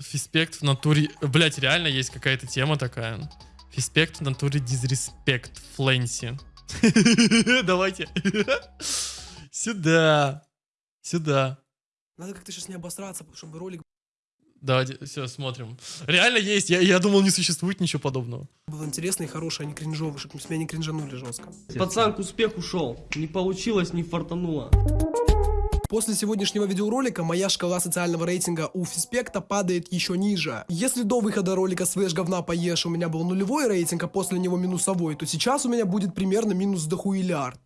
Фиспект в натуре... Блять, реально есть какая-то тема такая. Фиспект в натуре дизреспект Фленси. Давайте. Сюда. Сюда. Надо как-то сейчас не обосраться, чтобы ролик Давайте, все, смотрим. Реально есть. Я, я думал, не существует ничего подобного. был интересный, хороший, а не кринжовый, чтобы с меня не кринжанули жестко. Пацан к успеху шел. Не получилось, не фартануло. После сегодняшнего видеоролика моя шкала социального рейтинга у Фиспекта падает еще ниже. Если до выхода ролика «Свеж говна поешь» у меня был нулевой рейтинг, а после него минусовой, то сейчас у меня будет примерно минус дохуилярд.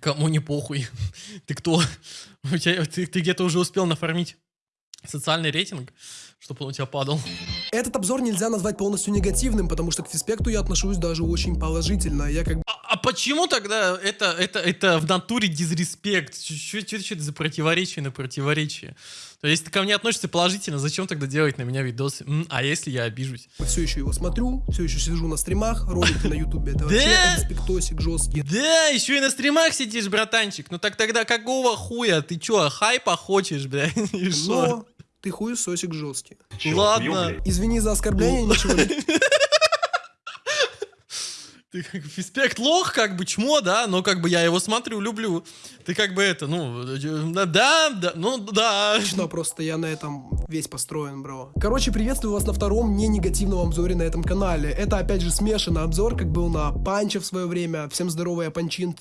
Кому не похуй. Ты кто? У тебя, ты, ты где-то уже успел нафармить социальный рейтинг, чтобы он у тебя падал. Этот обзор нельзя назвать полностью негативным, потому что к Фиспекту я отношусь даже очень положительно. Я как бы А, почему тогда это, это, это в натуре дизреспект? Что это за противоречие на противоречие? То есть, если ты ко мне относишься положительно, зачем тогда делать на меня видосы? М, а если я обижусь? все еще его смотрю, все еще сижу на стримах, ролики на ютубе, это вообще Да? респектосик жесткий. Да, еще и на стримах сидишь, братанчик. Ну так тогда какого хуя? Ты чё, хайпа хочешь, бля? И шо? Но ты хуесосик жесткий. Ладно. Извини за оскорбление, ничего Ты как фиспект лох, как бы чмо, да, но как бы я его смотрю, люблю. Ты как бы это, ну, э, да, да, ну да. Точно, просто я на этом весь построен, бро. Короче, приветствую вас на втором не негативном обзоре на этом канале. Это опять же смешанный обзор, как был на Панче в свое время. Всем здоровая Панчин...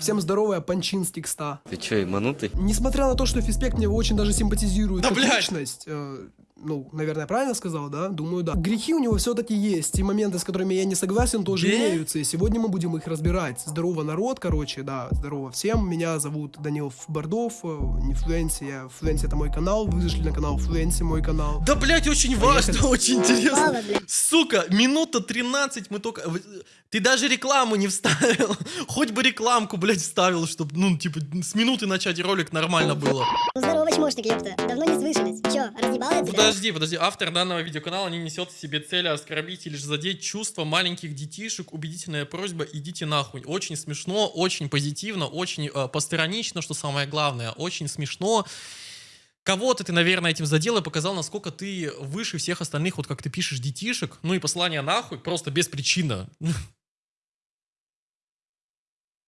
Всем здоровая Панчин с текста. Ты чё, ебанутый? Несмотря на то, что Фиспект мне очень даже симпатизирует Да, как блядь! личность, э, ну, наверное, правильно сказал, да? Думаю, да. Грехи у него все-таки есть, и моменты, с которыми я не согласен, тоже Да? имеются, и сегодня мы будем их разбирать. Здорово, народ, короче, да, здорово всем. Меня зовут Данил Бардов, э, не Флуенси, я Флуенси это мой канал, вы зашли на канал Флуенси, мой канал. Да, блядь, очень важно, очень интересно. Мало. Сука, минута 13 мы только... Ты даже рекламу не вставил. Хоть бы рекламку, блядь, вставил, чтобы, ну, типа, с минуты начать ролик нормально было. Ну здорово, чмошник, ёпта. Давно не слышались. Чё, разъебал я тебя? Подожди, подожди. Автор данного видеоканала не несет в себе цели оскорбить или же задеть чувства маленьких детишек. Убедительная просьба, идите нахуй. Очень смешно, очень позитивно, очень э, постранично, что самое главное. Очень смешно. Кого-то ты, наверное, этим задел и показал, насколько ты выше всех остальных, вот как ты пишешь детишек. Ну и послание нахуй, просто без причины.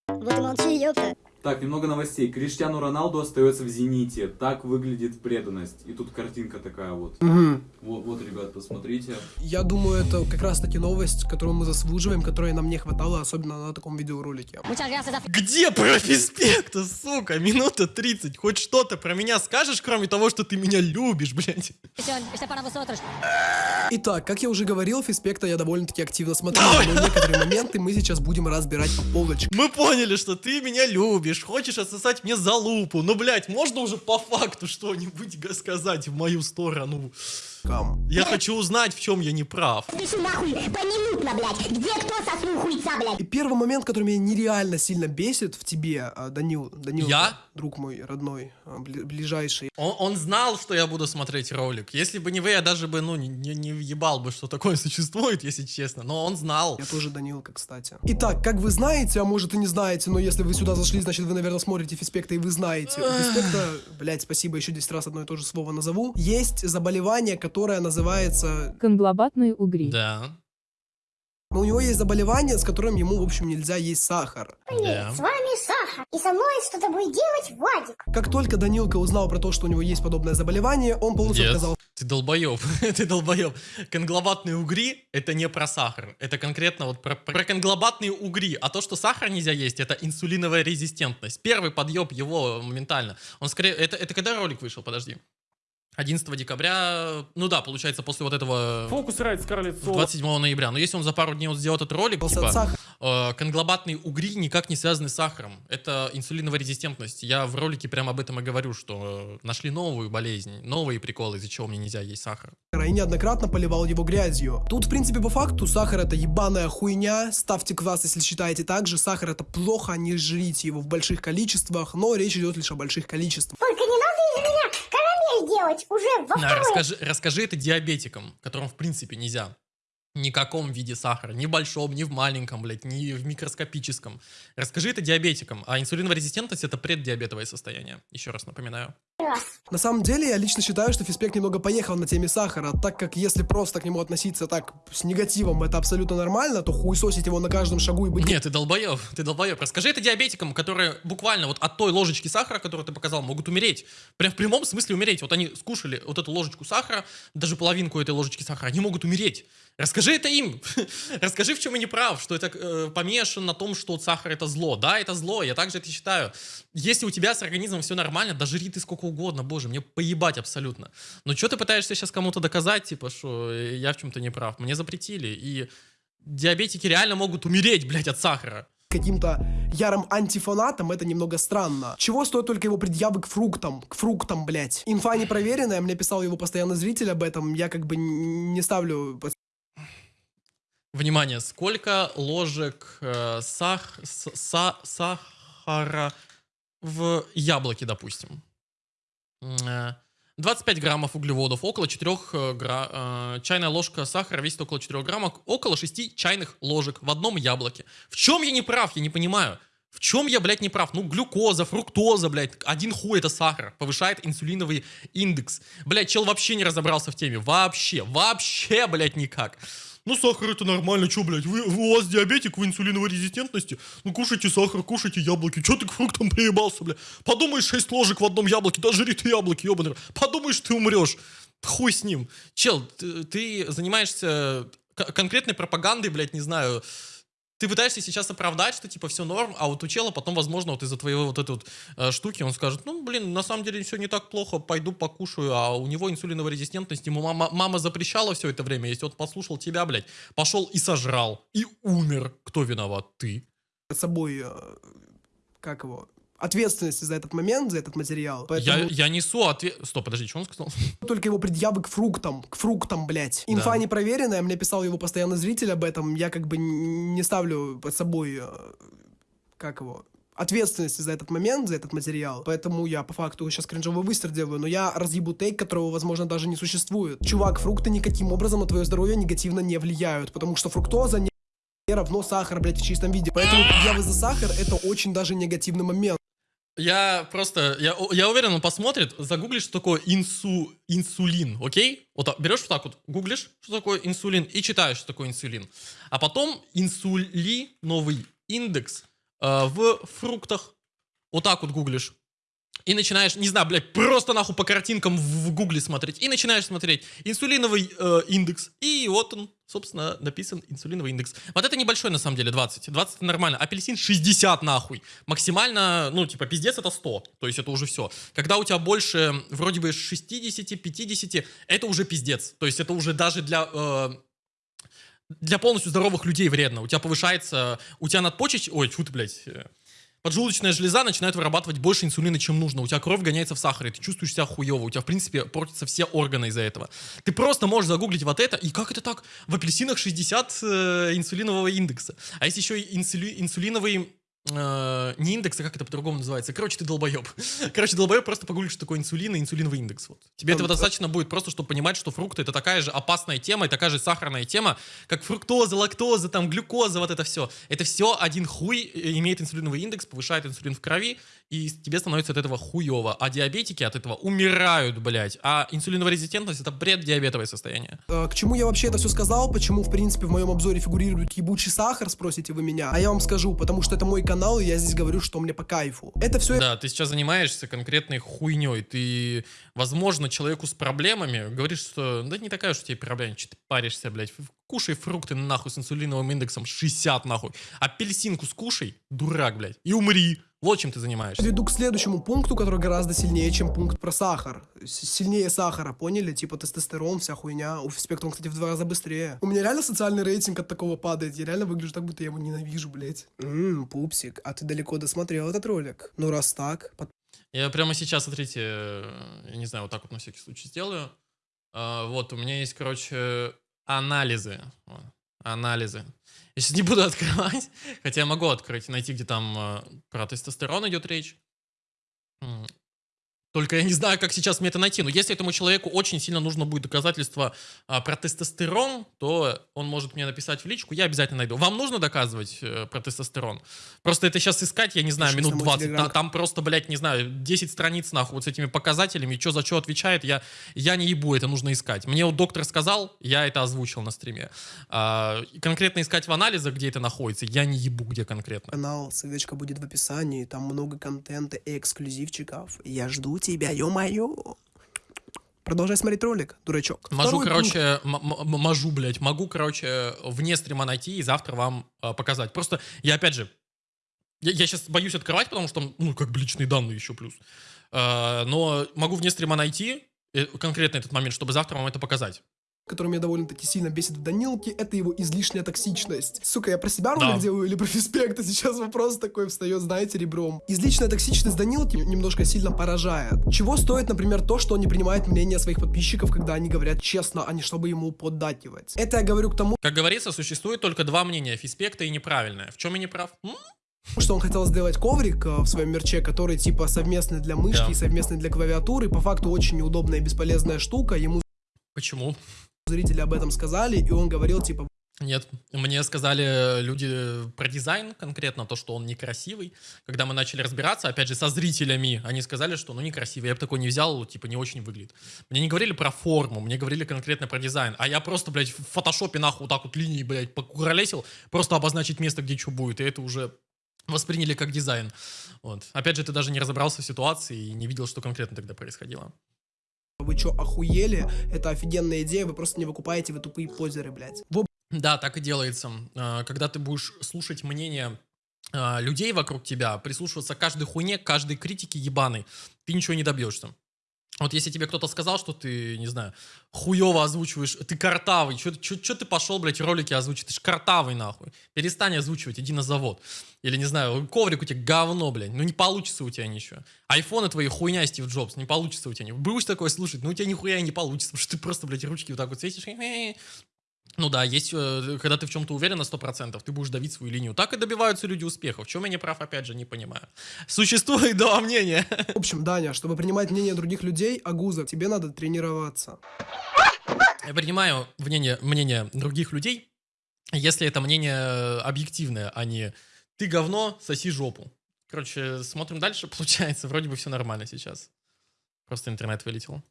Вот молчи, ёпта. Так, немного новостей. Криштиану Роналду остается в «Зените». Так выглядит преданность. И тут картинка такая вот. Мгм. Вот, вот ребят, посмотрите. Я думаю, это как раз таки новость, которую мы заслуживаем, которой нам не хватало, особенно на таком видеоролике. Где про физпекта, сука? Минута 30. Хоть что-то про меня скажешь, кроме того, что ты меня любишь, блядь? Итак, как я уже говорил, Фиспекта я довольно-таки активно смотрю, но некоторые моменты мы сейчас будем разбирать по полочкам. Мы поняли, что ты меня любишь, хочешь отсосать мне залупу. Но, блядь, можно уже по факту что-нибудь сказать в мою сторону? Я хочу узнать, в чем я не прав. Иди нахуй, поминутно, блядь. Где кто сосу хуйца, блядь? И первый момент, который меня нереально сильно бесит в тебе, а, Данил, Данил, Я? друг мой родной, а, бли- ближайший. Он, он знал, что я буду смотреть ролик. Если бы не вы, я даже бы, ну, не, не, не въебал бы, что такое существует, если честно. Но он знал. Я тоже Данилка, кстати. Итак, как вы знаете, а может и не знаете, но если вы сюда зашли, значит вы, наверное, смотрите Фиспекта и вы знаете. У Фиспекта, блядь, спасибо, еще 10 раз одно и то же слово назову. Есть заболевание, которое называется... Конглобатные угри. Да, Ну, у него есть заболевание, с которым ему, в общем, нельзя есть сахар. да. С вами Саха. И со мной что-то будет делать Вадик. Как только Данилка узнал про то, что у него есть подобное заболевание, он полностью Нет. отказался Ты долбоеб, ты долбоеб. Конглобатные угри — это не про сахар. Это конкретно вот про, про конглобатные угри. А то, что сахар нельзя есть, это инсулиновая резистентность. Первый подъеб его моментально. Он скорее... Это, это когда ролик вышел? Подожди. 11 декабря, ну да, получается, после вот этого Фокус райт Скарлетт Соло. 27 ноября. Но если он за пару дней вот сделает этот ролик, от типа, э, конглобатные угри никак не связаны с сахаром. Это инсулиновая резистентность. Я в ролике прямо об этом и говорю, что э, нашли новую болезнь, новые приколы, из-за чего мне нельзя есть сахар. и неоднократно поливал его грязью. Тут, в принципе, по факту, сахар это ебаная хуйня. Ставьте класс, если считаете так же. Сахар это плохо, не жрите его в больших количествах, но речь идет лишь о больших количествах. Только не надо делать уже во второй. расскажи, расскажи это диабетикам, которым в принципе нельзя. Ни в каком виде сахара, ни в большом, ни в маленьком, блядь, ни в микроскопическом. Расскажи это диабетикам. А инсулиновая резистентность это преддиабетовое состояние. Еще раз напоминаю. На самом деле, я лично считаю, что Фиспек немного поехал на теме сахара, так как если просто к нему относиться так с негативом, это абсолютно нормально, то хуесосить его на каждом шагу и быть Нет, ты долбоеб, ты долбоеб. Расскажи это диабетикам, которые буквально вот от той ложечки сахара, которую ты показал, могут умереть. Прям в прямом смысле умереть. Вот они скушали вот эту ложечку сахара, даже половинку этой ложечки сахара, они могут умереть. Расскажи это им. Расскажи, в чем я не прав, что это э, помешан на том, что сахар это зло. Да, это зло, я также это считаю. Если у тебя с организмом все нормально, да жри ты сколько угодно, боже, мне поебать абсолютно. Но что ты пытаешься сейчас кому-то доказать, типа, что я в чем-то не прав? Мне запретили, и диабетики реально могут умереть, блядь, от сахара. каким-то ярым антифанатом, это немного странно. Чего стоят только его предъявы к фруктам, к фруктам, блять. Инфа непроверенная, мне писал его постоянно зритель об этом, я как бы не ставлю Внимание, сколько ложек э, сах, са- сахара в яблоке, допустим? М, э, 25 граммов углеводов, около 4 гра... э, чайная ложка сахара весит около 4 граммов, около 6 чайных ложек в одном яблоке. В чем я не прав, я не понимаю. В чем я, блядь, не прав? Ну, глюкоза, фруктоза, блядь, один хуй это сахар, повышает инсулиновый индекс. Блядь, чел вообще не разобрался в теме, вообще, вообще, блядь, никак. Ну, сахар это нормально, что, блядь, вы, у вас диабетик, вы инсулиновой резистентности, ну, кушайте сахар, кушайте яблоки, что ты к фруктам приебался, блядь? Подумаешь, 6 ложек в одном яблоке, да жри ты яблоки, ебаный. Подумаешь, ты умрешь. Хуй с ним. Чел, ты, ты занимаешься конкретной пропагандой, блядь, не знаю, ты пытаешься сейчас оправдать, что типа все норм, а вот у чела потом, возможно, вот из-за твоей вот этой вот э, штуки он скажет, ну, блин, на самом деле все не так плохо, пойду покушаю, а у него инсулиновая резистентность, ему мама, мама запрещала все это время, если он послушал тебя, блядь, пошел и сожрал, и умер. Кто виноват? Ты. собой, э, как его, ответственности за этот момент, за этот материал. Я, Поэтому я несу ответ... Стоп, подожди, что он сказал? только его предъявы к фруктам, к фруктам, блять. Инфа Да. непроверенная, мне писал его постоянно зритель об этом, я как бы не ставлю под собой, э, как его, ответственности за этот момент, за этот материал. Поэтому я по факту сейчас кринжовый выстрел делаю, но я разъебу тейк, которого, возможно, даже не существует. Чувак, фрукты никаким образом на твое здоровье негативно не влияют, потому что фруктоза не равно сахар, блядь, в чистом виде. Поэтому предъявы за сахар это очень даже негативный момент. Я просто, я, я уверен, он посмотрит, загуглишь, что такое инсу, инсулин, окей? Вот берешь вот так вот, гуглишь, что такое инсулин, и читаешь, что такое инсулин. А потом инсулиновый индекс э, в фруктах, вот так вот гуглишь. И начинаешь, не знаю, блядь, просто нахуй по картинкам в, в гугле смотреть. И начинаешь смотреть инсулиновый э, индекс. И вот он, собственно, написан инсулиновый индекс. Вот это небольшой, на самом деле, 20. 20 это нормально. Апельсин 60 нахуй. Максимально, ну, типа, пиздец это 100. То есть это уже все. Когда у тебя больше, вроде бы 60, 50, это уже пиздец. То есть это уже даже для... э, для полностью здоровых людей вредно. У тебя повышается, у тебя надпочечь, ой, чё ты, блядь, э, поджелудочная железа начинает вырабатывать больше инсулина, чем нужно. У тебя кровь гоняется в сахаре, ты чувствуешь себя хуево, у тебя, в принципе, портятся все органы из-за этого. Ты просто можешь загуглить вот это, и как это так? В апельсинах 60 э, инсулинового индекса. А есть еще и инсули- инсулиновый э, не индекс, а как это по-другому называется? Короче, ты долбоеб. Короче, долбоеб просто погуглишь, что такое инсулин и инсулиновый индекс. Вот. Тебе этого достаточно будет просто, чтобы понимать, что фрукты это такая же опасная тема и такая же сахарная тема, как фруктоза, лактоза, там, глюкоза, вот это все. Это все один хуй имеет инсулиновый индекс, повышает инсулин в крови, и тебе становится от этого хуево. А диабетики от этого умирают, блядь. А инсулиновая резистентность это бред диабетовое состояние. Э, К чему я вообще это все сказал? Почему, в принципе, в моем обзоре фигурирует ебучий сахар, спросите вы меня? А я вам скажу, потому что это мой канал, и я здесь говорю, что мне по кайфу. Это все Да, ты сейчас занимаешься конкретной хуйней. Ты, возможно, человеку с проблемами говоришь, что да не такая уж у тебя проблема, что ты паришься, блядь. Кушай фрукты нахуй с инсулиновым индексом 60 нахуй. Апельсинку скушай, дурак, блядь, и умри. Вот чем ты занимаешься. веду к следующему пункту, который гораздо сильнее, чем пункт про сахар. Сильнее сахара, поняли? Типа тестостерон, вся хуйня. У спектrum, кстати, в два раза быстрее. У меня реально социальный рейтинг от такого падает. Я реально выгляжу так, будто я его ненавижу, блядь. Ммм, пупсик, а ты далеко досмотрел этот ролик? Ну, раз так, под- Я прямо сейчас, смотрите, э, я не знаю, вот так вот на всякий случай сделаю. А, Вот, у меня есть, короче, анализы. Анализы. Я сейчас не буду открывать, хотя я могу открыть, найти, где там э, про тестостерон идет речь. Только я не знаю, как сейчас мне это найти. Но если этому человеку очень сильно нужно будет доказательство а, про тестостерон, то он может мне написать в личку, я обязательно найду. Вам нужно доказывать э, про тестостерон? Просто это сейчас искать, я не знаю, Пишите минут на мой 20. телеграм. Та- Там просто, блядь, не знаю, 10 страниц нахуй вот с этими показателями, что за что отвечает, я, я не ебу, это нужно искать. Мне вот доктор сказал, я это озвучил на стриме. А, конкретно искать в анализах, где это находится, я не ебу, где конкретно. Канал, ссылочка будет в описании, там много контента и эксклюзивчиков. Я жду тебя, ё-моё. Продолжай смотреть ролик, дурачок. Могу, короче, м- м- можу, блядь, могу, короче, вне стрима найти и завтра вам э, показать. Просто я, опять же, я, сейчас боюсь открывать, потому что, ну, как бы личные данные еще плюс. Э, но могу вне стрима найти э, конкретно этот момент, чтобы завтра вам это показать. Который меня довольно-таки сильно бесит в Данилке, это его излишняя токсичность. Сука, я про себя ролик Да. делаю или про физпект, а сейчас вопрос такой встает, знаете, ребром. Излишняя токсичность Данилки немножко сильно поражает. Чего стоит, например, то, что он не принимает мнение своих подписчиков, когда они говорят честно, а не чтобы ему поддакивать. Это я говорю к тому, Как говорится, существует только два мнения, физпекта и неправильное. В чем я не прав? М? что он хотел сделать коврик э, в своем мерче, который типа совместный для мышки Да. и совместный для клавиатуры. По факту очень неудобная и бесполезная штука. Ему Почему? Зрители об этом сказали, и он говорил типа, Нет, мне сказали люди про дизайн конкретно, то, что он некрасивый. Когда мы начали разбираться, опять же, со зрителями, они сказали, что ну некрасивый. Я бы такой не взял, типа не очень выглядит. Мне не говорили про форму, мне говорили конкретно про дизайн. А я просто, блядь, в фотошопе нахуй вот так вот линии, блядь, покуролесил, просто обозначить место, где что будет. И это уже восприняли как дизайн. Вот. Опять же, ты даже не разобрался в ситуации и не видел, что конкретно тогда происходило. Вы чё, охуели? Это офигенная идея, вы просто не выкупаете, вы тупые позеры, блядь. В Да, так и делается. А, Когда ты будешь слушать мнение а, людей вокруг тебя, прислушиваться к каждой хуйне, к каждой критике ебаной, ты ничего не добьешься. Вот если тебе кто-то сказал, что ты, не знаю, хуево озвучиваешь, ты картавый, что ты пошел, блядь, ролики озвучить, ты ж картавый, нахуй. Перестань озвучивать, иди на завод. Или, не знаю, коврик у тебя говно, блядь, ну не получится у тебя ничего. Айфоны твои хуйня, Стив Джобс, не получится у тебя. ничего. Будешь такое слушать, ну у тебя нихуя не получится, потому что ты просто, блядь, ручки вот так вот светишь, ну да, есть, э, когда ты в чем-то уверен на 100%, ты будешь давить свою линию. Так и добиваются люди успеха. В чем я не прав, опять же, не понимаю. Существует два мнения. В общем, Даня, чтобы принимать мнение других людей, Агуза, тебе надо тренироваться. Я принимаю мнение, мнение других людей, если это мнение э, объективное, а не ты говно, соси жопу. Короче, смотрим дальше, получается, вроде бы все нормально сейчас. Просто интернет вылетел.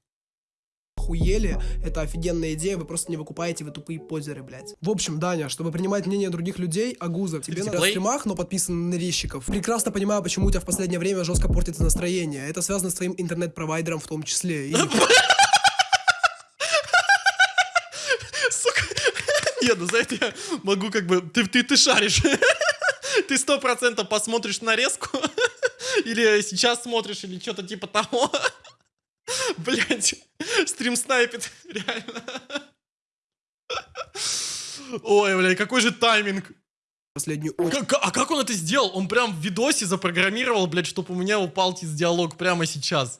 Охуели? Это офигенная идея, вы просто не выкупаете, вы тупые позеры, блядь. В общем, Даня, чтобы принимать мнение других людей, Агуза, тебе Play. стримах, но подписан на резчиков. Прекрасно понимаю, почему у тебя в последнее время жестко портится настроение. Это связано с твоим интернет-провайдером в том числе. И Сука. Нет, ну за это я могу как бы... Ты, ты, ты шаришь. Ты сто процентов посмотришь нарезку. Или сейчас смотришь, или что-то типа того. Блять, стрим снайпит, реально. Ой, блядь, какой же тайминг. последнюю очередь. Как- а как он это сделал? Он прям в видосе запрограммировал, блядь, чтобы у меня упал диалог прямо сейчас.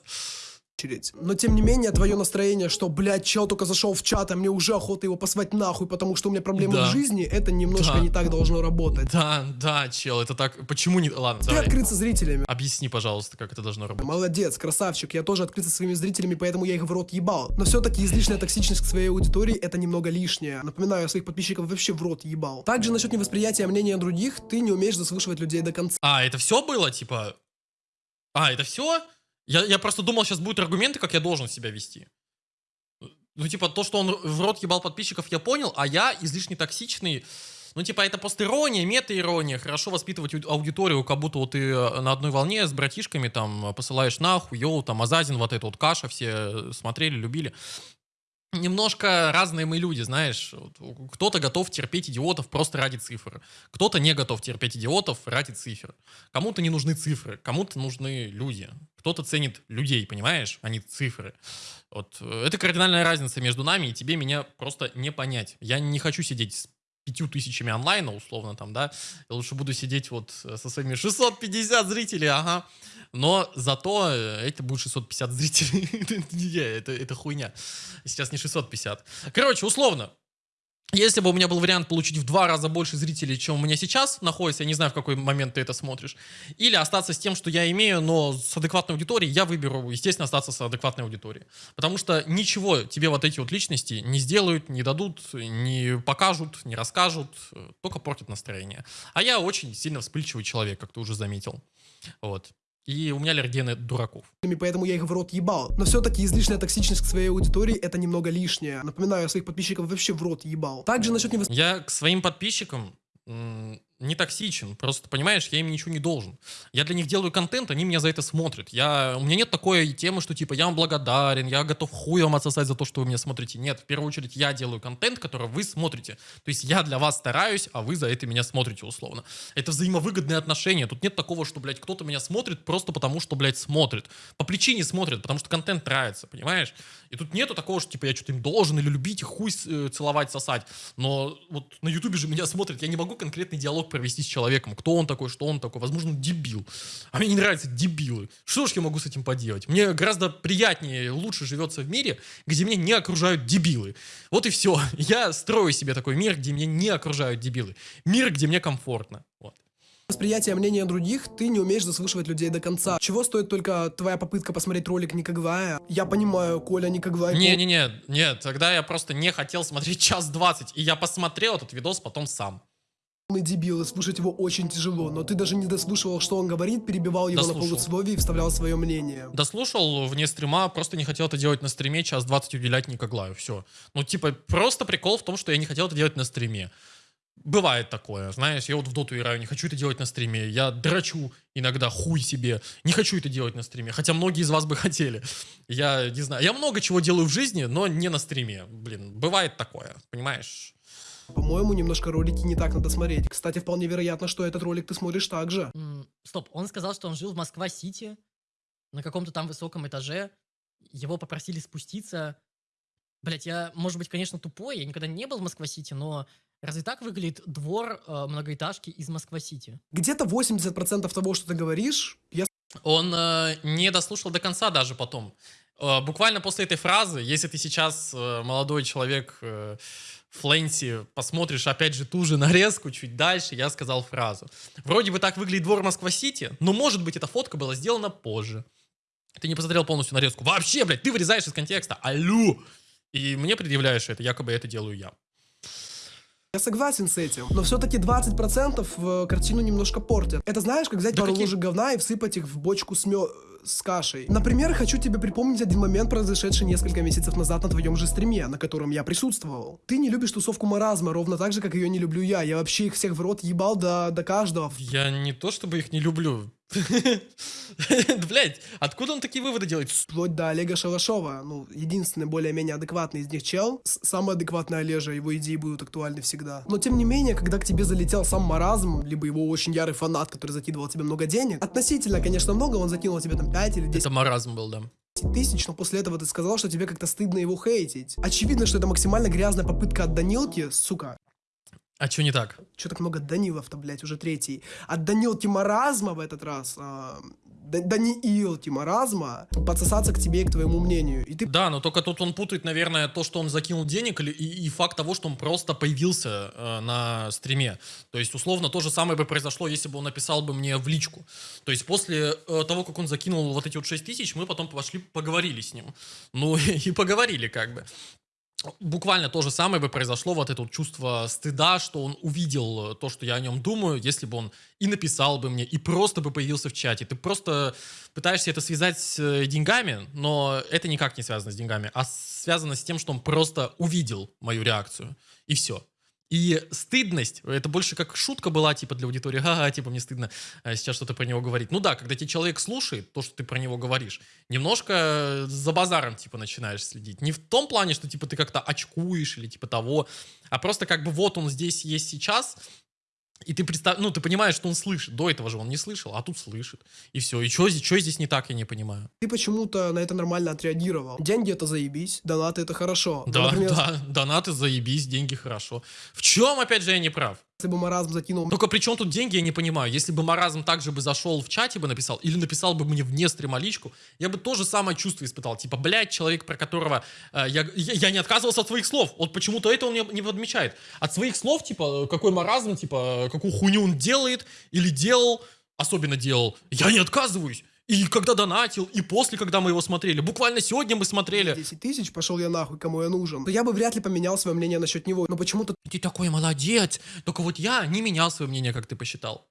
Но тем не менее, твое настроение, что, блядь, чел только зашел в чат, а мне уже охота его послать нахуй, потому что у меня проблемы Да. в жизни, это немножко Да. не так должно работать. Да, да, чел, это так... Почему не... Ладно, Ты давай. открыться зрителями. Объясни, пожалуйста, как это должно работать. Молодец, красавчик, я тоже открыт со своими зрителями, поэтому я их в рот ебал. Но все-таки излишняя токсичность к своей аудитории это немного лишнее. Напоминаю, я своих подписчиков вообще в рот ебал. Также насчет невосприятия мнения других, ты не умеешь заслушивать людей до конца. А, это все было, типа... А, это все? Я, я просто думал, сейчас будут аргументы, как я должен себя вести. Ну, типа, то, что он в рот ебал подписчиков, я понял, а я излишне токсичный. Ну, типа, это постерония, мета-ирония. Хорошо воспитывать ау- аудиторию, как будто вот ты э, на одной волне с братишками там посылаешь нахуй, йоу, там, Азазин, вот эта вот каша, все э, смотрели, любили. Немножко разные мы люди, знаешь. Кто-то готов терпеть идиотов просто ради цифр. Кто-то не готов терпеть идиотов ради цифр. Кому-то не нужны цифры, кому-то нужны люди. Кто-то ценит людей, понимаешь, а не цифры. Вот. э, Это кардинальная разница между нами, и тебе меня просто не понять. Я не хочу сидеть с пятью тысячами онлайна, условно, там, да. Я лучше буду сидеть вот э, со своими 650 зрителей, ага. Но зато э, это будет 650 зрителей. Это- это, это хуйня. Сейчас не 650. Короче, условно. Если бы у меня был вариант получить в два раза больше зрителей, чем у меня сейчас находится, я не знаю, в какой момент ты это смотришь, или остаться с тем, что я имею, но с адекватной аудиторией, я выберу, естественно, остаться с адекватной аудиторией. Потому что ничего тебе вот эти вот личности не сделают, не дадут, не покажут, не расскажут, э, только портят настроение. А я очень сильно вспыльчивый человек, как ты уже заметил. Вот. И у меня аллергия на дураков. поэтому я их в рот ебал. Но все-таки излишняя токсичность к своей аудитории это немного лишнее. Напоминаю, своих подписчиков вообще в рот ебал. Также насчет невос... Я к своим подписчикам не токсичен. Просто, понимаешь, я им ничего не должен. Я для них делаю контент, они меня за это смотрят. Я, у меня нет такой темы, что типа я вам благодарен, я готов хуй вам отсосать за то, что вы меня смотрите. Нет, в первую очередь я делаю контент, который вы смотрите. То есть я для вас стараюсь, а вы за это меня смотрите условно. Это взаимовыгодные отношения. Тут нет такого, что, блядь, кто-то меня смотрит просто потому, что, блядь, смотрит. По причине смотрит, потому что контент нравится, понимаешь? И тут нету такого, что типа я что-то им должен или любить, и хуй э, целовать, сосать. Но вот на ютубе же меня смотрят, я не могу конкретный диалог провести с человеком, кто он такой, что он такой, возможно, он дебил. А мне не нравятся дебилы. Что ж я могу с этим поделать? Мне гораздо приятнее, лучше живется в мире, где меня не окружают дебилы. Вот и все. Я строю себе такой мир, где меня не окружают дебилы. Мир, где мне комфортно. Вот. Восприятие мнения других, ты не умеешь заслушивать людей до конца. Чего стоит только твоя попытка посмотреть ролик Никогвая? Я понимаю, Коля Никогвай... Не-не-не, нет, тогда я просто не хотел смотреть час двадцать, и я посмотрел этот видос потом сам. Мы дебилы, слушать его очень тяжело, но ты даже не дослушивал, что он говорит, перебивал его Дослушал. на полусловие и вставлял свое мнение. Дослушал вне стрима, просто не хотел это делать на стриме, час 20 уделять Никоглаю, все. Ну, типа, просто прикол в том, что я не хотел это делать на стриме. Бывает такое, знаешь, я вот в доту играю, не хочу это делать на стриме, я драчу иногда хуй себе, не хочу это делать на стриме, хотя многие из вас бы хотели. Я не знаю, я много чего делаю в жизни, но не на стриме, блин, бывает такое, понимаешь? По-моему, немножко ролики не так надо смотреть. Кстати, вполне вероятно, что этот ролик ты смотришь так же. М, Стоп, он сказал, что он жил в Москва-Сити, на каком-то там высоком этаже. Его попросили спуститься. Блять, я, может быть, конечно, тупой, я никогда не был в Москва-Сити, но разве так выглядит двор э, многоэтажки из Москва-Сити? Где-то 80% того, что ты говоришь, я Он э, не дослушал до конца даже потом. Э, буквально после этой фразы, если ты сейчас э, молодой человек э, Флэнси, посмотришь опять же ту же нарезку чуть дальше, я сказал фразу. Вроде бы так выглядит двор Москва-Сити, но может быть эта фотка была сделана позже. Ты не посмотрел полностью нарезку. Вообще, блядь, ты вырезаешь из контекста. Алло! И мне предъявляешь это, якобы это делаю я. Я согласен с этим, но все-таки 20% в картину немножко портят. Это знаешь, как взять Да пару какие- ложек говна и всыпать их в бочку с, мё- с кашей. Например, хочу тебе припомнить один момент, произошедший несколько месяцев назад на твоем же стриме, на котором я присутствовал. Ты не любишь тусовку маразма, ровно так же, как ее не люблю я. Я вообще их всех в рот ебал до, до каждого. Я не то чтобы их не люблю. Блять, откуда он такие выводы делает? Вплоть до Олега Шалашова. Ну, единственный более-менее адекватный из них чел. Самый адекватный Олежа, его идеи будут актуальны всегда. Но тем не менее, когда к тебе залетел сам маразм, либо его очень ярый фанат, который закидывал тебе много денег, относительно, конечно, много, он закинул тебе там 5 или 10 Это маразм был, да. тысяч, но после этого ты сказал, что тебе как-то стыдно его хейтить. Очевидно, что это максимально грязная попытка от Данилки, сука. А что не так? Че так много Данилов-то, блядь, уже третий. От Данилки Маразма в этот раз, а, Да- Даниилки Маразма, подсосаться к тебе и к твоему мнению. И ты Да, но только тут он путает, наверное, то, что он закинул денег, или, и, и факт того, что он просто появился э, на стриме. То есть, условно, то же самое бы произошло, если бы он написал бы мне в личку. То есть, после э, того, как он закинул вот эти вот 6 тысяч, мы потом пошли, поговорили с ним. Ну, и поговорили как бы. Буквально то же самое бы произошло, вот это вот чувство стыда, что он увидел э, то, что я о нем думаю, если бы он и написал бы мне, и просто бы появился в чате. Ты просто пытаешься это связать с э, деньгами, но это никак не связано с деньгами, а связано с тем, что он просто увидел мою реакцию, и все. И стыдность, это больше как шутка была, типа, для аудитории, ага, типа, мне стыдно э, сейчас что-то про него говорить. Ну да, когда тебе человек слушает то, что ты про него говоришь, немножко за базаром, типа, начинаешь следить. Не в том плане, что, типа, ты как-то очкуешь или типа того, а просто как бы вот он здесь есть сейчас, и ты представ... ну, ты понимаешь, что он слышит. До этого же он не слышал, а тут слышит. И все. И что здесь, здесь не так, я не понимаю. ты почему-то на это нормально отреагировал. Деньги это заебись, донаты это хорошо. Но, Да, например, да, донаты заебись, деньги хорошо. В чем, опять же, я не прав? Если бы маразм закинул Только при чем тут деньги, я не понимаю. Если бы маразм также бы зашел в чате бы написал, или написал бы мне вне стрима личку, я бы то же самое чувство испытал. Типа, блядь, человек, про которого э, я, я, не отказывался от своих слов. Вот почему-то это он не, не подмечает. От своих слов, типа, какой маразм, типа, какую хуйню он делает или делал, особенно делал, я не отказываюсь. И когда донатил, и после, когда мы его смотрели. Буквально сегодня мы смотрели. 10 тысяч, пошел я нахуй, кому я нужен, то я бы вряд ли поменял свое мнение насчет него. Но почему-то Ты такой молодец. Только вот я не менял свое мнение, как ты посчитал.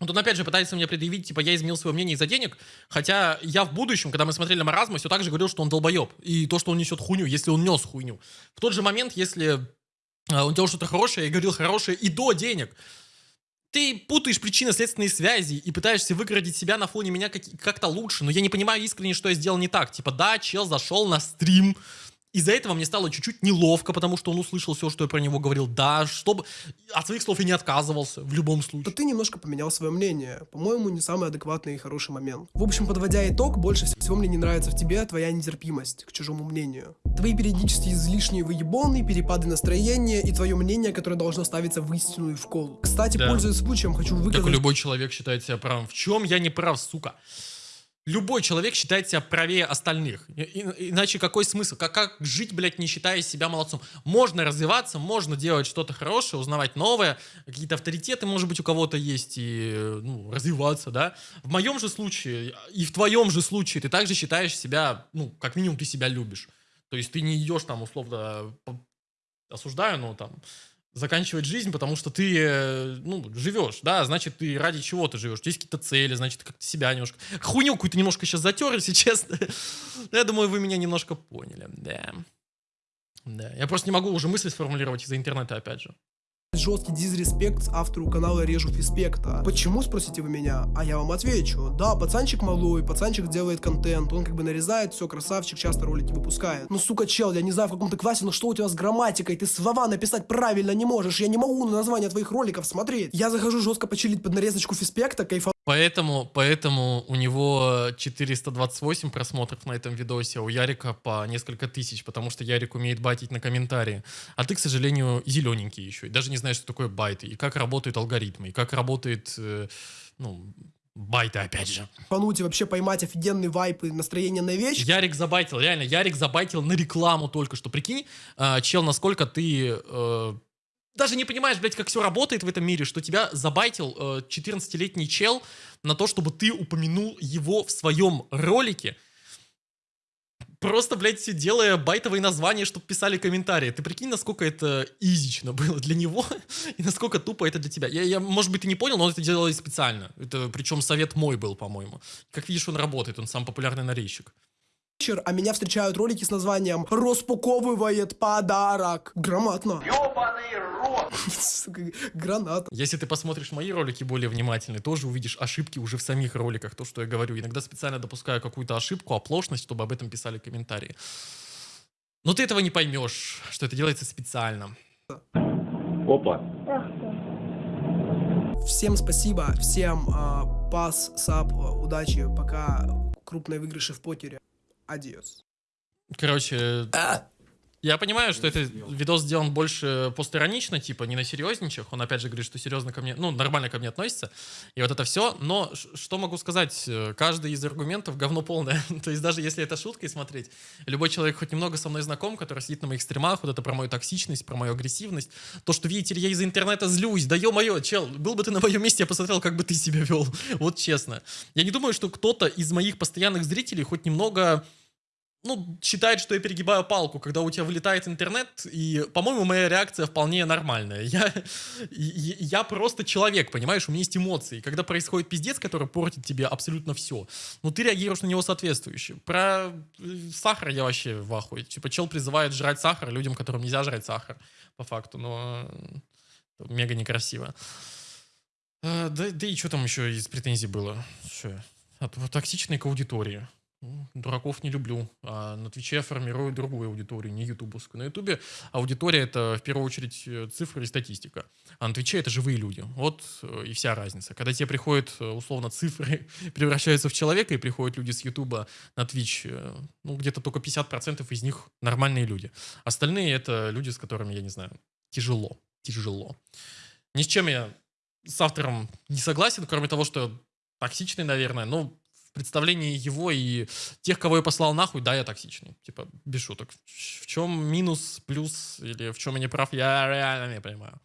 Вот он опять же пытается мне предъявить, типа, я изменил свое мнение из-за денег, хотя я в будущем, когда мы смотрели Маразма, все так же говорил, что он долбоеб, и то, что он несет хуйню, если он нес хуйню. В тот же момент, если а, он делал что-то хорошее, я говорил хорошее и до денег. Ты путаешь причинно-следственные связи и пытаешься выгородить себя на фоне меня как- как-то лучше, но я не понимаю искренне, что я сделал не так. Типа, да, чел зашел на стрим, из-за этого мне стало чуть-чуть неловко, потому что он услышал все, что я про него говорил. Да, чтобы... От своих слов я не отказывался, в любом случае. ты немножко поменял свое мнение. По-моему, не самый адекватный и хороший момент. В общем, подводя итог, больше всего мне не нравится в тебе твоя нетерпимость к чужому мнению. Твои периодически излишние выебоны, перепады настроения и твое мнение, которое должно ставиться в истину и в кол. Кстати, Да. пользуясь случаем, хочу Как выказать... любой человек считает себя правым. В чем я не прав, сука? Любой человек считает себя правее остальных. И- иначе какой смысл? Как, как жить, блядь, не считая себя молодцом? Можно развиваться, можно делать что-то хорошее, узнавать новое. Какие-то авторитеты, может быть, у кого-то есть, и ну, развиваться, да? В моем же случае, и в твоем же случае, ты также считаешь себя, ну, как минимум, ты себя любишь. То есть ты не идешь там, условно, осуждаю, но там, заканчивать жизнь, потому что ты, э, ну, живешь, да, значит, ты ради чего ты живешь, у тебя есть какие-то цели, значит, как-то себя немножко... Хуйню какую-то немножко сейчас затер, если честно. Я думаю, вы меня немножко поняли, да. Да, я просто не могу уже мысли сформулировать из-за интернета, опять же. Жесткий дизреспект автору канала Режу Фиспекта. Почему, спросите вы меня? А я вам отвечу. Да, пацанчик малой, пацанчик делает контент, он как бы нарезает, все, красавчик, часто ролики выпускает. Ну, сука, чел, я не знаю, в каком ты классе, но что у тебя с грамматикой? Ты слова написать правильно не можешь, я не могу на название твоих роликов смотреть. Я захожу жестко почилить под нарезочку Фиспекта, кайфа Поэтому, поэтому у него 428 просмотров на этом видосе, а у Ярика по несколько тысяч, потому что Ярик умеет байтить на комментарии. А ты, к сожалению, зелененький еще, и даже не знаешь, что такое байты, и как работают алгоритмы, и как работает, э, ну, байты, опять же. фануть и вообще поймать офигенный вайп и настроение на вещь. Ярик забайтил, реально, Ярик забайтил на рекламу только что. Прикинь, а, чел, насколько ты э, даже не понимаешь, блядь, как все работает в этом мире, что тебя забайтил э, 14-летний чел на то, чтобы ты упомянул его в своем ролике. Просто, блядь, делая байтовые названия, чтобы писали комментарии. Ты прикинь, насколько это изично было для него, и насколько тупо это для тебя. Я, я, может быть, ты не понял, но он это делал специально. Это, причем совет мой был, по-моему. Как видишь, он работает, он сам популярный нарезчик. Вечер, а меня встречают ролики с названием «Распаковывает подарок». Грамотно. Ёбаный рот! Сука, гранат. Если ты посмотришь мои ролики более внимательно, тоже увидишь ошибки уже в самих роликах, то, что я говорю. Иногда специально допускаю какую-то ошибку, оплошность, чтобы об этом писали комментарии. Но ты этого не поймешь, что это делается специально. Опа. Всем спасибо, всем а, пас, сап, удачи, пока крупные выигрыши в покере. Адиос. Короче, я понимаю, что это видос сделан больше постиронично, типа не на серьезничах. Он опять же говорит, что серьезно ко мне, ну, нормально ко мне относится. И вот это все. Но что могу сказать? Э, Каждый из аргументов говно полное. То есть даже если это шуткой смотреть, любой человек хоть немного со мной знаком, который сидит на моих стримах, вот это про мою токсичность, про мою агрессивность, то, что, видите ли, я из интернета злюсь, да ё-моё, чел, был бы ты на моем месте, я посмотрел, как бы ты себя вел. Вот честно. Я не думаю, что кто-то из моих постоянных зрителей хоть немного ну, считает, что я перегибаю палку, когда у тебя вылетает интернет, и, по-моему, моя реакция вполне нормальная. Я, я просто человек, понимаешь, у меня есть эмоции. Когда происходит пиздец, который портит тебе абсолютно все, ну, ты реагируешь на него соответствующе. Про э, сахар я вообще в ахуе. Типа, чел призывает жрать сахар людям, которым нельзя жрать сахар, по факту, но э, мега некрасиво. А, да, да и что там еще из претензий было? Что? От, токсичной к аудитории. Ну, Дураков не люблю. А на Твиче я формирую другую аудиторию, не ютубовскую. На Ютубе аудитория это в первую очередь э, цифры и статистика. А на Твиче это живые люди. Вот э, и вся разница. Когда тебе приходят э, условно цифры, превращаются в человека, и приходят люди с Ютуба на Твич, ну где-то только 50% из них нормальные люди. Остальные это люди, с которыми, я не знаю, тяжело. Тяжело. Ни с чем я с автором не согласен, кроме того, что токсичный, наверное, но представлении его и тех, кого я послал нахуй, да, я токсичный. Типа, без шуток. В чем минус, плюс, или в чем я не прав, я реально не понимаю.